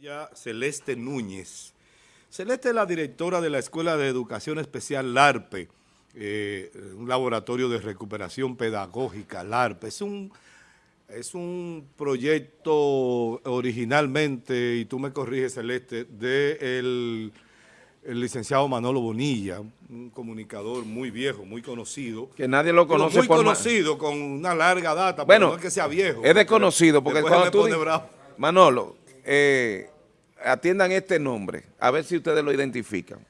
Ya Celeste Núñez. Celeste es la directora de la Escuela de Educación Especial LARPE, eh, un laboratorio de recuperación pedagógica, LARPE. Es un, es un proyecto originalmente, y tú me corriges Celeste, del el licenciado Manolo Bonilla, un comunicador muy viejo, muy conocido. Que nadie lo conoce Muy conocido, con una larga data, bueno, no es que sea viejo. Es desconocido, porque cuando tú... Manolo, eh, atiendan este nombre, a ver si ustedes lo identifican.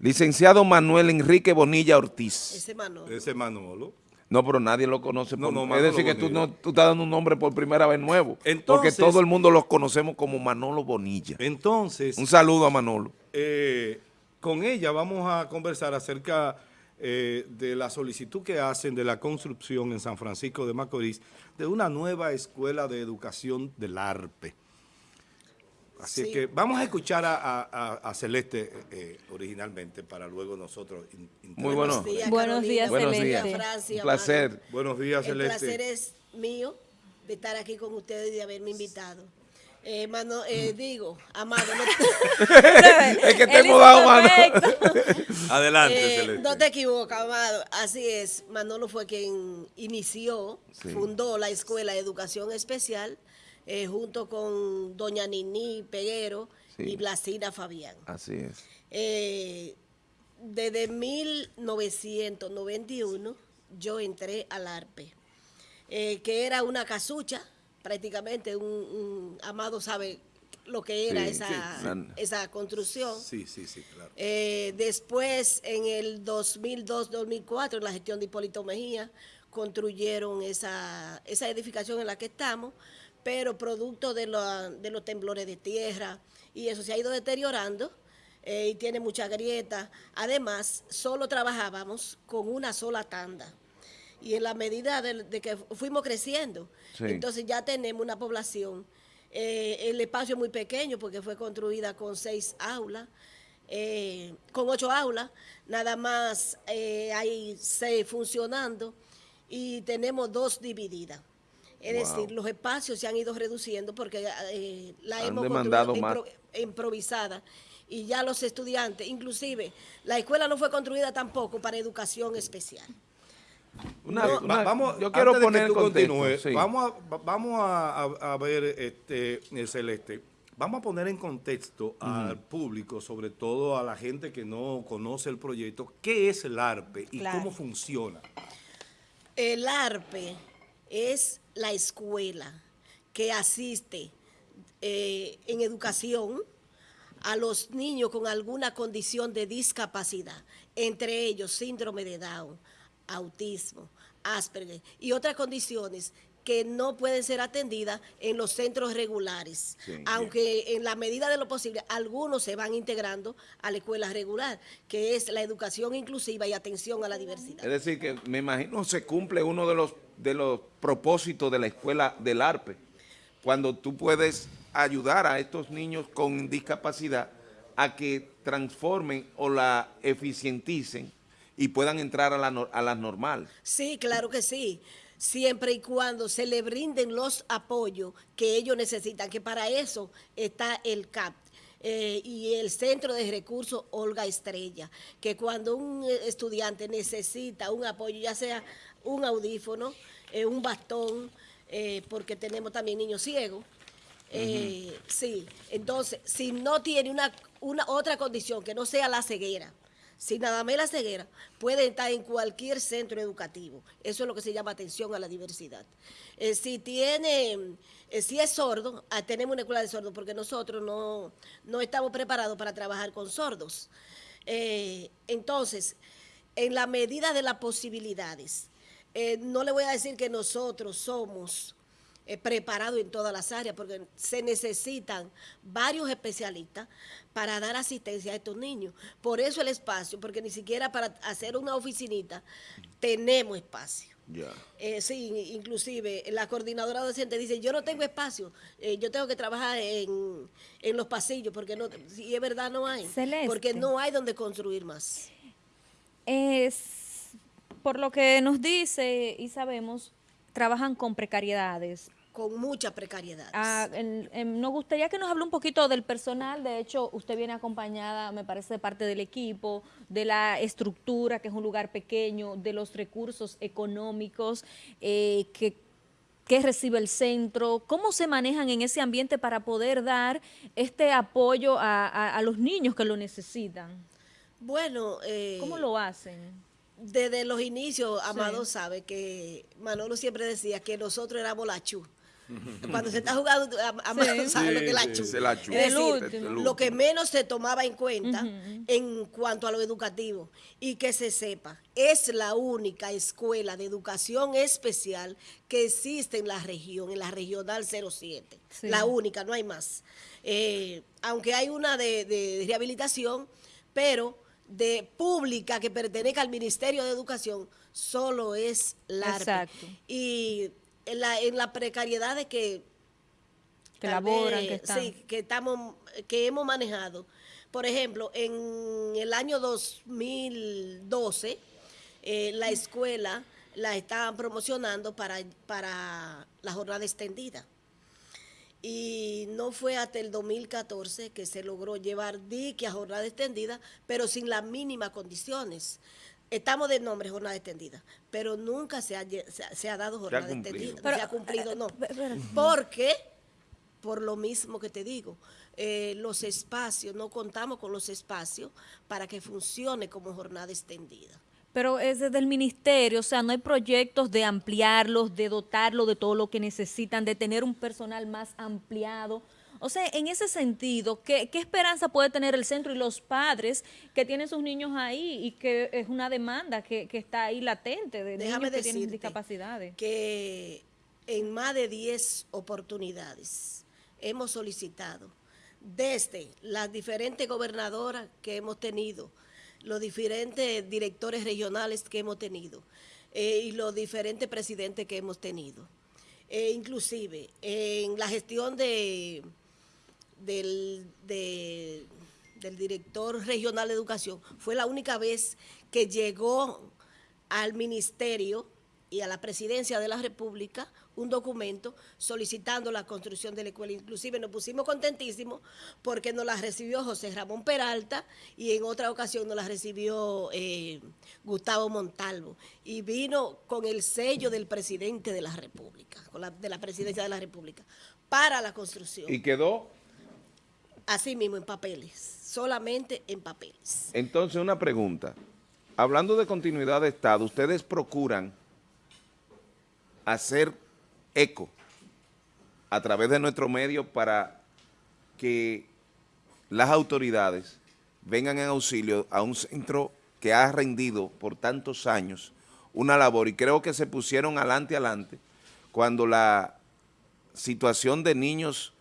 Licenciado Manuel Enrique Bonilla Ortiz. Ese Manolo. Ese Manolo. No, pero nadie lo conoce. No, por, no, es decir, que tú, no, tú estás dando un nombre por primera vez nuevo. Entonces- porque todo el mundo lo conocemos como Manolo Bonilla. Entonces, Un saludo a Manolo. eh, con ella vamos a conversar acerca eh, de la solicitud que hacen de la construcción en San Francisco de Macorís de una nueva escuela de educación del ARPE. Así Sí. que vamos a escuchar a, a- Celeste eh, originalmente para luego nosotros. in- Muy bueno. Buenos días, Buenos días, Buenos Celeste. días. Francia, Un placer. Buenos días, El Celeste. placer es mío de estar aquí con ustedes y de haberme invitado. Eh, mano, eh, digo, Amado, no, Es que te hemos dado mano. Adelante, eh, Celeste. no te equivocas, Amado. Así es, Manolo fue quien inició, Sí. fundó la Escuela de Educación Especial eh, junto con doña Nini Peguero Sí. y Blasina Fabián. Así es. Eh, desde 1991 yo entré al ARPE, eh, que era una casucha, prácticamente un, un- Amado sabe lo que era Sí, esa, sí, esa construcción. Sí, sí, sí, claro. Eh, después, en el 2002-2004, en la gestión de Hipólito Mejía, construyeron esa, esa edificación en la que estamos, pero producto de, la- de los temblores de tierra, y eso se ha ido deteriorando eh, y tiene mucha grieta. Además, solo trabajábamos con una sola tanda. Y en la medida de, de que fuimos creciendo, Sí. entonces ya tenemos una población. eh, el espacio es muy pequeño porque fue construida con seis aulas, eh, con ocho aulas, nada más hay seis funcionando y tenemos dos divididas. Es Wow. decir, los espacios se han ido reduciendo porque eh, la Han hemos demandado construido más. impro- improvisada y ya los estudiantes, inclusive la escuela no fue construida tampoco para educación especial. Una- una- va- vamos, yo quiero antes de poner que en tú contexto. continúes, sí. vamos, a, va- vamos a, ver, este, eh, Celeste, vamos a poner en contexto al público, sobre todo a la gente que no conoce el proyecto, qué es el ARPE y Claro. cómo funciona. El ARPE es la escuela que asiste eh, en educación a los niños con alguna condición de discapacidad, entre ellos síndrome de Down, autismo, Asperger y otras condiciones que no pueden ser atendidas en los centros regulares, Sí. aunque en la medida de lo posible algunos se van integrando a la escuela regular, que es la educación inclusiva y atención a la diversidad. Es decir, que me imagino se cumple uno de los, de los propósitos de la escuela del ARPE, cuando tú puedes ayudar a estos niños con discapacidad a que transformen o la eficienticen y puedan entrar a la, a las normales. Sí, claro que sí. Siempre y cuando se le brinden los apoyos que ellos necesitan, que para eso está el CAP. eh, y el Centro de Recursos Olga Estrella, que cuando un eh, estudiante necesita un apoyo, ya sea un audífono, eh, un bastón, eh, porque tenemos también niños ciegos, Sí, entonces, si no tiene una, una otra condición que no sea la ceguera, si nada más la ceguera, puede estar en cualquier centro educativo. Eso es lo que se llama atención a la diversidad. Eh, si tiene, eh, si es sordo, ah, tenemos una escuela de sordos porque nosotros no, no estamos preparados para trabajar con sordos. Eh, entonces, en la medida de las posibilidades, no le voy a decir que nosotros somos eh, preparados en todas las áreas, porque se necesitan varios especialistas para dar asistencia a estos niños. Por eso el espacio, porque ni siquiera para hacer una oficinita tenemos espacio. Ya. Eh, sí, inclusive la coordinadora docente dice, yo no tengo espacio, eh, yo tengo que trabajar en, en los pasillos, porque no, si es verdad no hay, Celeste. porque no hay donde construir más. Es, por lo que nos dice y sabemos, trabajan con precariedades. Con mucha precariedad. Ah, nos gustaría que nos hable un poquito del personal. De hecho, usted viene acompañada, me parece, de parte del equipo, de la estructura, que es un lugar pequeño, de los recursos económicos eh, que, que recibe el centro. ¿Cómo se manejan en ese ambiente para poder dar este apoyo a, a- a los niños que lo necesitan? Bueno, eh, ¿Cómo lo hacen? desde los inicios, Amado sabe que Manolo siempre decía que nosotros éramos la chu. Cuando se está jugando, Amado Sí. sabe lo que es la Sí, chu. la. Es decir, último. lo que menos se tomaba en cuenta en cuanto a lo educativo y que se sepa, es la única escuela de educación especial que existe en la región, en la regional 07. Sí. La única, no hay más. Eh, aunque hay una de, de rehabilitación, pero de pública que pertenezca al Ministerio de Educación, solo es la Exacto. Y en la, en la precariedad de que Que laboran, vez, que están. Sí, que estamos, que hemos manejado. Por ejemplo, en el año 2012, eh, la escuela la estaban promocionando para, para la jornada extendida. Y no fue hasta el 2014 que se logró llevar dique a jornada extendida, pero sin las mínimas condiciones. Estamos de nombre jornada extendida, pero nunca se ha, se ha- se ha dado jornada extendida. Pero, se ha cumplido, no. eh, Porque, por lo mismo que te digo, eh, los espacios, no contamos con los espacios para que funcione como jornada extendida. Pero es desde el ministerio, o sea, no hay proyectos de ampliarlos, de dotarlo de todo lo que necesitan, de tener un personal más ampliado. O sea, en ese sentido, ¿qué, qué esperanza puede tener el centro y los padres que tienen sus niños ahí y que es una demanda que, que está ahí latente de Déjame niños que tienen discapacidades? que en más de 10 oportunidades hemos solicitado desde las diferentes gobernadoras que hemos tenido, los diferentes directores regionales que hemos tenido eh, y los diferentes presidentes que hemos tenido. Eh, inclusive en la gestión de, del, de- del director regional de educación, fue la única vez que llegó al ministerio y a la presidencia de la República un documento solicitando la construcción de la escuela. Inclusive nos pusimos contentísimos porque nos la recibió José Ramón Peralta y en otra ocasión nos la recibió eh, Gustavo Montalvo. Y vino con el sello del presidente de la República, de la presidencia de la República, para la construcción. Y quedó, Así mismo, en papeles, solamente en papeles. entonces una pregunta. Hablando de continuidad de Estado, ustedes procuran hacer eco a través de nuestro medio para que las autoridades vengan en auxilio a un centro que ha rendido por tantos años una labor y creo que se pusieron adelante adelante cuando la situación de niños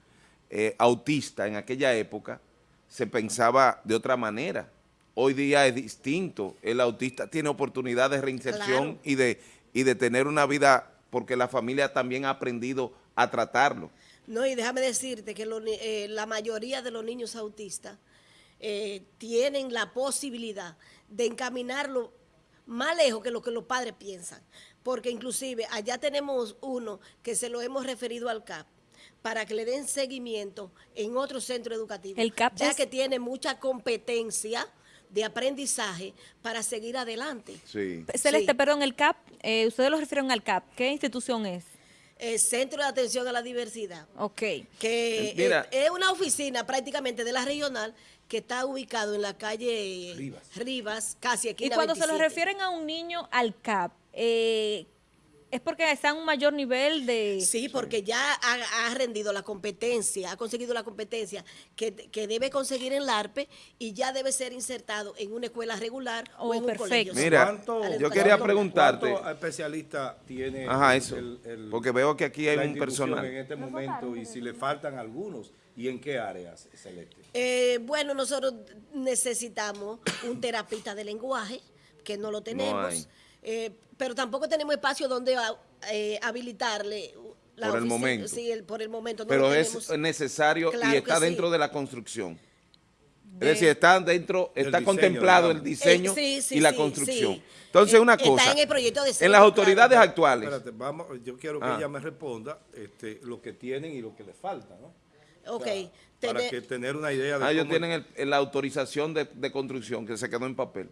eh, autistas en aquella época se pensaba de otra manera. Hoy día es distinto. El autista tiene oportunidad de reinserción Claro. y, de, y de tener una vida porque la familia también ha aprendido a tratarlo. No, y déjame decirte que lo eh, la mayoría de los niños autistas eh, tienen la posibilidad de encaminarlo más lejos que lo que los padres piensan. Porque inclusive allá tenemos uno que se lo hemos referido al CAP para que le den seguimiento en otro centro educativo. El CAP ya es- que tiene mucha competencia de aprendizaje para seguir adelante. Sí. Celeste, Sí. perdón, el CAP, eh, ustedes lo refieren al CAP, ¿qué institución es? El Centro de Atención a la Diversidad. Ok. que Eh, mira. es, es una oficina prácticamente de la regional que está ubicado en la calle Rivas. Rivas, casi aquí Y cuando se lo refieren a un niño al CAP, eh, es porque está en un mayor nivel de... Sí, porque ya ha, ha rendido la competencia, ha conseguido la competencia que, que debe conseguir en la ARPE y ya debe ser insertado en una escuela regular o Oh, en un perfecto. colegio. Mira, ¿Cuánto- yo quería cuánto- preguntarte- ¿Cuántos especialistas tiene Ajá, el- eso. el- el- porque veo que aquí hay un personal. en este momento y si le faltan algunos y en qué áreas, Celeste? Eh, bueno, nosotros necesitamos un terapista de lenguaje, que no lo tenemos, hay. Eh, pero tampoco tenemos espacio donde ah, eh, habilitarle. la Por el momento. Sí, el- por el momento no Pero es necesario Claro y está sí. dentro de la construcción. de- Es decir, está dentro, está diseño, contemplado el diseño Eh, sí, sí, y la sí, construcción. sí. Entonces, Eh, una está cosa, en el proyecto de en las claro. autoridades actuales, Espérate, vamos, yo quiero que Ah. ella me responda este, lo que tienen y lo que les falta, ¿no? Ok. O sea, para que tener una idea de ah, ellos tienen el- el- la autorización de, de construcción que se quedó en papel.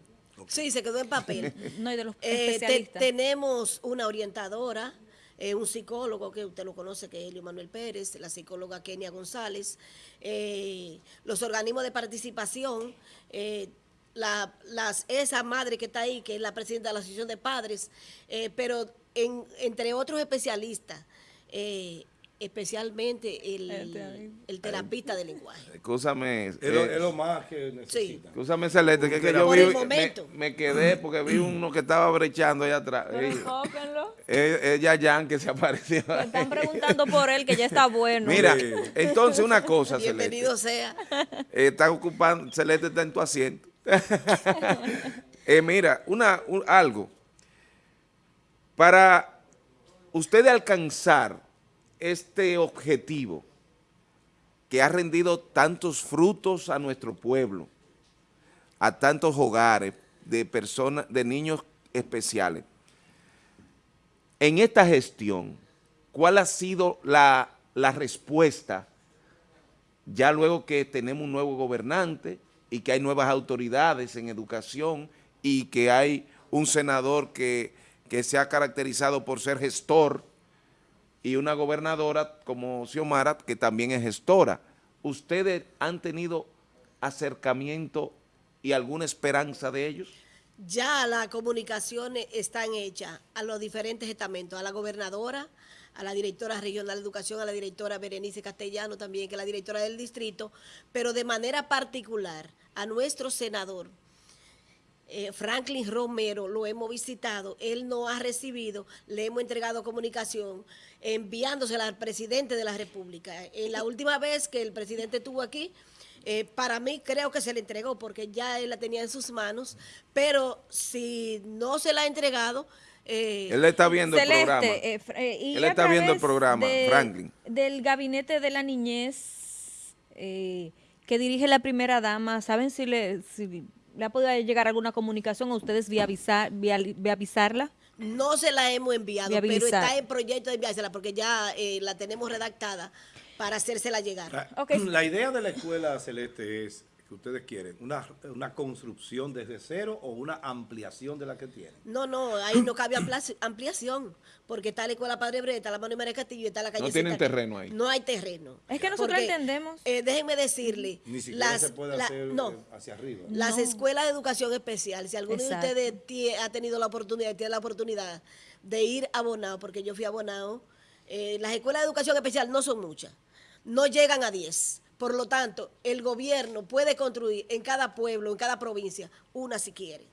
Sí, se quedó en papel. no, y de los Eh, te- tenemos una orientadora, eh, un psicólogo que usted lo conoce, que es Helio Manuel Pérez, la psicóloga Kenia González, eh, los organismos de participación, eh, la, las, esa madre que está ahí, que es la presidenta de la Asociación de Padres, eh, pero en- entre otros especialistas, eh, especialmente el, el terapista de lenguaje. Escúchame, Es lo, eh, es lo más que necesitan. escúchame Celeste, que, que yo Por vi, el me, momento. me quedé porque vi uno que estaba brechando allá atrás. Enfóquenlo. Ella Jan que se apareció. Me están preguntando por él, que ya está bueno. Mira, Sí. entonces una cosa, Celeste. Bienvenido sea. Eh, está ocupando, Celeste está en tu asiento. Eh, mira, una, un- algo. Para usted alcanzar este objetivo que ha rendido tantos frutos a nuestro pueblo, a tantos hogares de personas, de niños especiales, en esta gestión, ¿cuál ha sido la, la respuesta ya luego que tenemos un nuevo gobernante y que hay nuevas autoridades en educación y que hay un senador que, que se ha caracterizado por ser gestor y una gobernadora como Xiomara que también es gestora. ¿Ustedes han tenido acercamiento y alguna esperanza de ellos? Ya las comunicaciones están hechas a los diferentes estamentos, a la gobernadora, a la directora regional de educación, a la directora Berenice Castellano también, que es la directora del distrito, pero de manera particular a nuestro senador, eh, Franklin Romero, lo hemos visitado, él no ha recibido, le hemos entregado comunicación enviándosela al presidente de la República. En la última vez que el presidente estuvo aquí, eh, para mí creo que se le entregó porque ya él la tenía en sus manos, pero si no se la ha entregado... eh, Él está viendo el programa. eh, eh, y Él está viendo el programa, Franklin. Del gabinete de la niñez eh, que dirige la primera dama, ¿saben si le, si le ha podido llegar alguna comunicación a ustedes vía, avisar, vía, vía avisarla? No se la hemos enviado, pero está en proyecto de enviársela porque ya eh, la tenemos redactada para hacérsela llegar. La, Ok. la idea de la escuela celeste es que ustedes quieren una, una construcción desde cero o una ampliación de la que tienen. No, no, ahí no cabe ampliación, porque está la Escuela Padre Breta, está la Manuel María Castillo y está la calle. tienen terreno ahí. No hay terreno. Es que nosotros entendemos. eh, déjenme decirle. Ni siquiera las- se puede la- hacer no, hacia arriba. Las No. escuelas de educación especial, si alguno Exacto. de ustedes tie- ha tenido la oportunidad, tiene la oportunidad de ir a Bonao, porque yo fui a Bonao, eh, las escuelas de educación especial no son muchas, no llegan a 10. Por lo tanto, el gobierno puede construir en cada pueblo, en cada provincia, una si quiere.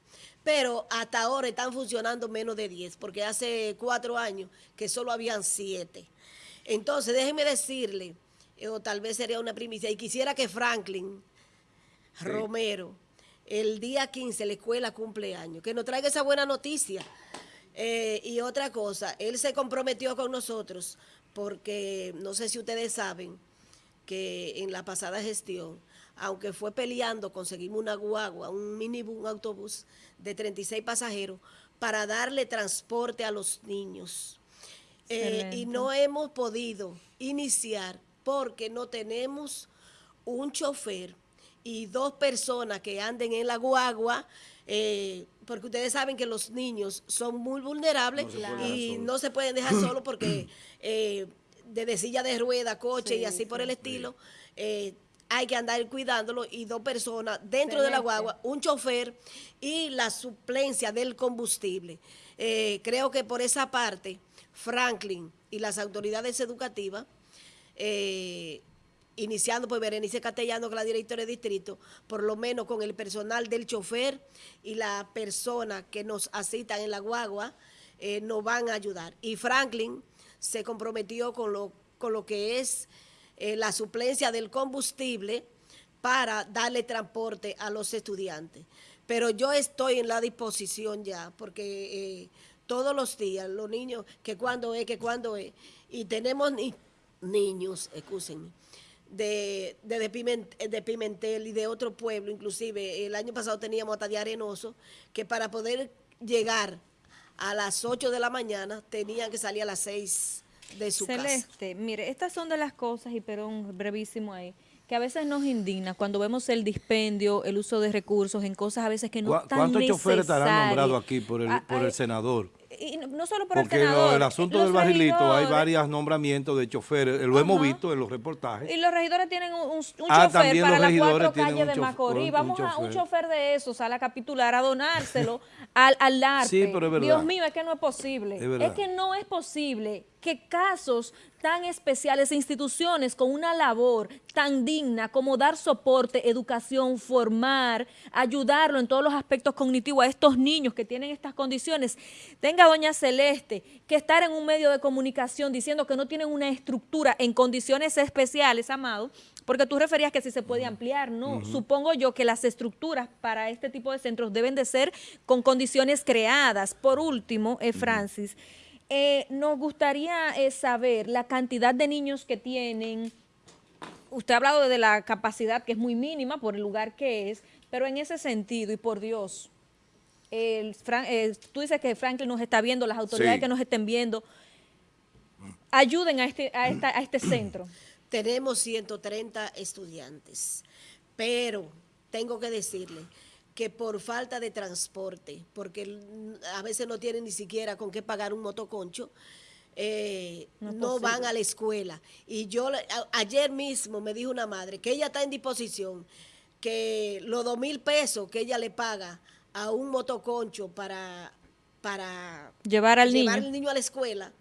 Pero hasta ahora están funcionando menos de 10, porque hace cuatro años que solo habían siete. Entonces, déjenme decirle, eh, o tal vez sería una primicia, y quisiera que Franklin Romero, el día 15 la escuela cumple años, que nos traiga esa buena noticia. Eh, y otra cosa, él se comprometió con nosotros porque no sé si ustedes saben que en la pasada gestión, aunque fue peleando, conseguimos una guagua, un minibús, un autobús de 36 pasajeros para darle transporte a los niños. Eh, y no hemos podido iniciar porque no tenemos un chofer y dos personas que anden en la guagua, eh, porque ustedes saben que los niños son muy vulnerables No y no se pueden dejar solos porque eh, desde silla de rueda, coche y así por el estilo, eh, hay que andar cuidándolo y dos personas dentro de la guagua, un chofer y la suplencia del combustible. Eh, creo que por esa parte, Franklin y las autoridades educativas, eh, iniciando por Berenice Castellano, que es la directora de distrito, por lo menos con el personal del chofer y la persona que nos asistan en la guagua, eh, nos van a ayudar. Y Franklin se comprometió con lo, con lo que es eh, la suplencia del combustible para darle transporte a los estudiantes. Pero yo estoy en la disposición ya, porque eh, todos los días los niños, que cuando es, que cuando es, y tenemos ni- niños, excúsenme, de, de, Pimentel, y de otro pueblo, inclusive el año pasado teníamos hasta de Arenoso, que para poder llegar a las 8 de la mañana tenían que salir a las 6 de su casa. Celeste, mire, estas son de las cosas, y perdón, brevísimo ahí, que a veces nos indigna cuando vemos el dispendio, el uso de recursos en cosas a veces que no están ¿Cuántos choferes estarán nombrados aquí por el, por el senador? Y no solo por Porque el senador. el asunto del barrilito hay varios nombramientos de choferes, lo hemos visto en los reportajes. Y los regidores tienen un, un ah, chofer para las cuatro calles de Macorís. Vamos a un chofer de esos a la capitular a donárselo al, al arte. Sí, pero es verdad. Dios mío, es que no es posible. Es, es que no es posible que casos tan especiales, instituciones con una labor tan digna como dar soporte, educación, formar, ayudarlo en todos los aspectos cognitivos a estos niños que tienen estas condiciones, tenga doña Celeste que estar en un medio de comunicación diciendo que no tienen una estructura en condiciones especiales, Amado, porque tú referías que si se puede ampliar, no, supongo yo que las estructuras para este tipo de centros deben de ser con condiciones creadas. Por último, eh, Francis, eh, nos gustaría eh, saber la cantidad de niños que tienen. Usted ha hablado de la capacidad que es muy mínima por el lugar que es, pero en ese sentido, y por Dios, el, eh, tú dices que Franklin nos está viendo, las autoridades que nos estén viendo, ayuden a este, a, esta, a este centro. Tenemos 130 estudiantes, pero tengo que decirle que por falta de transporte, porque a veces no tienen ni siquiera con qué pagar un motoconcho, eh, no, van a la escuela. Y yo ayer mismo me dijo una madre que ella está en disposición, que los dos mil pesos que ella le paga a un motoconcho para, para llevar al llevar niño. al niño a la escuela,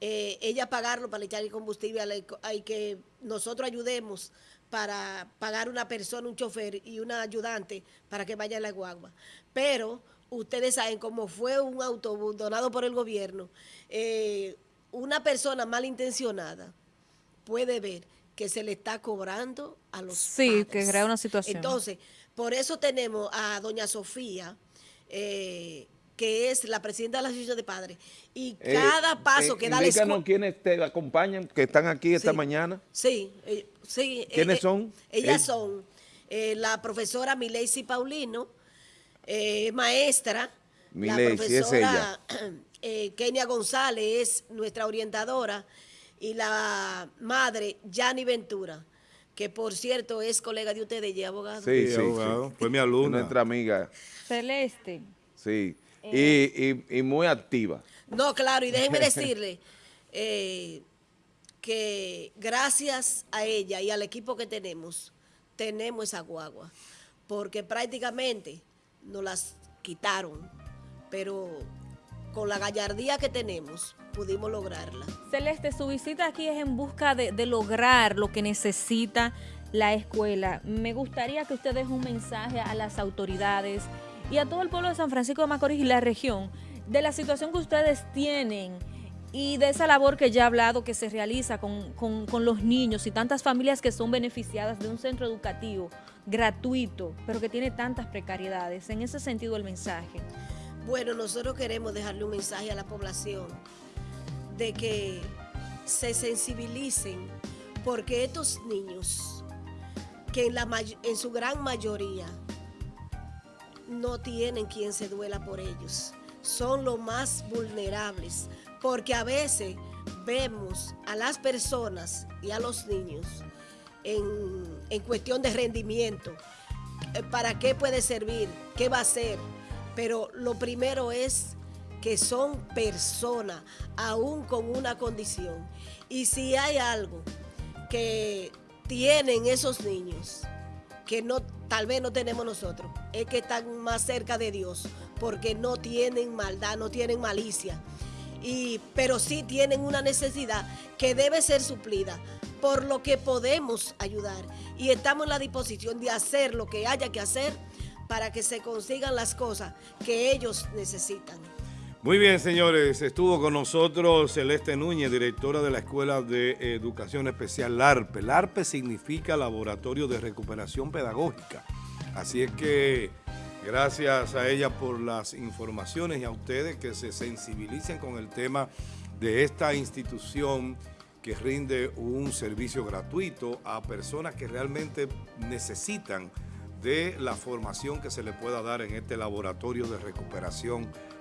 eh, ella pagarlo para echar el combustible, hay que nosotros ayudemos para pagar una persona, un chofer y una ayudante para que vaya a la guagua. Pero ustedes saben, como fue un autobús donado por el gobierno, eh, una persona malintencionada puede ver que se le está cobrando a los Sí, que crea una situación. Entonces, por eso tenemos a doña Sofía, eh, que es la presidenta de la Asociación de Padres, y eh, cada paso que da la escuela... quiénes te acompañan, que están aquí esta mañana. Sí, Sí, ¿Quiénes eh, son? Ellas son eh, la profesora Milesi Paulino, eh, maestra, la profesora Kenia González es nuestra orientadora y la madre Yanni Ventura, que por cierto es colega de ustedes y abogado. Sí, sí, abogado. Fue mi alumna. Nuestra amiga. Celeste. Sí, y, muy activa. No, claro, y déjenme decirle, que gracias a ella y al equipo que tenemos, tenemos esa guagua, porque prácticamente nos las quitaron, pero con la gallardía que tenemos pudimos lograrla. Celeste, su visita aquí es en busca de, de lograr lo que necesita la escuela. Me gustaría que usted deje un mensaje a las autoridades y a todo el pueblo de San Francisco de Macorís y la región de la situación que ustedes tienen y de esa labor que ya he hablado que se realiza con, los niños y tantas familias que son beneficiadas de un centro educativo gratuito, pero que tiene tantas precariedades. En ese sentido el mensaje. Bueno, nosotros queremos dejarle un mensaje a la población de que se sensibilicen porque estos niños, que en, la, en su gran mayoría no tienen quien se duela por ellos, son los más vulnerables, porque a veces vemos a las personas y a los niños en, cuestión de rendimiento, eh, para qué puede servir, qué va a hacer, pero lo primero es que son personas, aún con una condición. Y si hay algo que tienen esos niños, que no, tal vez no tenemos nosotros, es que están más cerca de Dios, porque no tienen maldad, no tienen malicia. Y, pero sí tienen una necesidad que debe ser suplida, por lo que podemos ayudar. Y estamos en la disposición de hacer lo que haya que hacer para que se consigan las cosas que ellos necesitan. Muy bien, señores. Estuvo con nosotros Celeste Núñez, directora de la Escuela de Educación Especial LARPE. LARPE significa Laboratorio de Recuperación Pedagógica. Así es que Gracias a ella por las informaciones y a ustedes que se sensibilicen con el tema de esta institución que rinde un servicio gratuito a personas que realmente necesitan de la formación que se le pueda dar en este laboratorio de recuperación pedagógica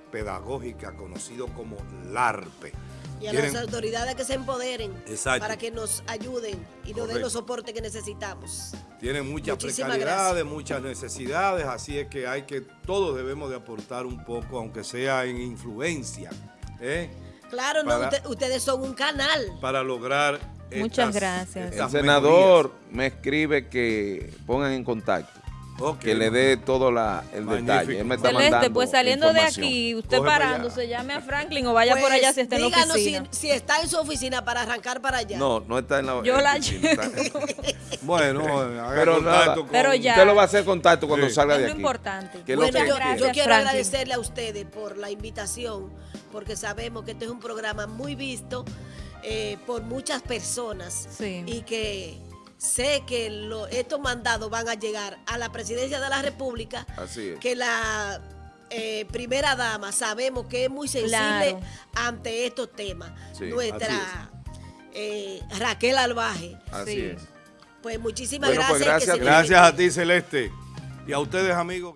conocido como LARPE. Y a las autoridades que se empoderen Exacto. para que nos ayuden y nos den los soportes que necesitamos. Tienen muchas Muchísimas precariedades, muchas necesidades, así es que hay que, todos debemos de aportar un poco, aunque sea en influencia, ¿eh? Claro, no, usted- ustedes son un canal. para lograr Muchas estas- gracias. estas El senador me escribe que pongan en contacto, mejorías. Ok. que le dé todo la, el Magnífico. detalle. Él me está Celeste, mandando pues saliendo de aquí, usted Coge parándose, llame a Franklin o vaya por Pues, allá si está en la díganos oficina. Si, si está en su oficina para arrancar para allá. No, no está en la Yo en la oficina, Bueno, haga Pero contacto nada, con- Pero ya. Usted lo va a hacer contacto cuando Sí. salga Es de aquí. importante. Que es lo yo, yo quiero Franklin. agradecerle a ustedes por la invitación, porque sabemos que este es un programa muy visto eh, por muchas personas Sí. y que sé que lo- estos mandados van a llegar a la presidencia de la República, Así es. que la eh, primera dama sabemos que es muy sensible Claro. ante estos temas. Sí, Nuestra eh, Raquel Albaje. Así Sí. es. Pues muchísimas Bueno, pues gracias. que gracias- Gracias a ti, Celeste. Y a ustedes, amigos.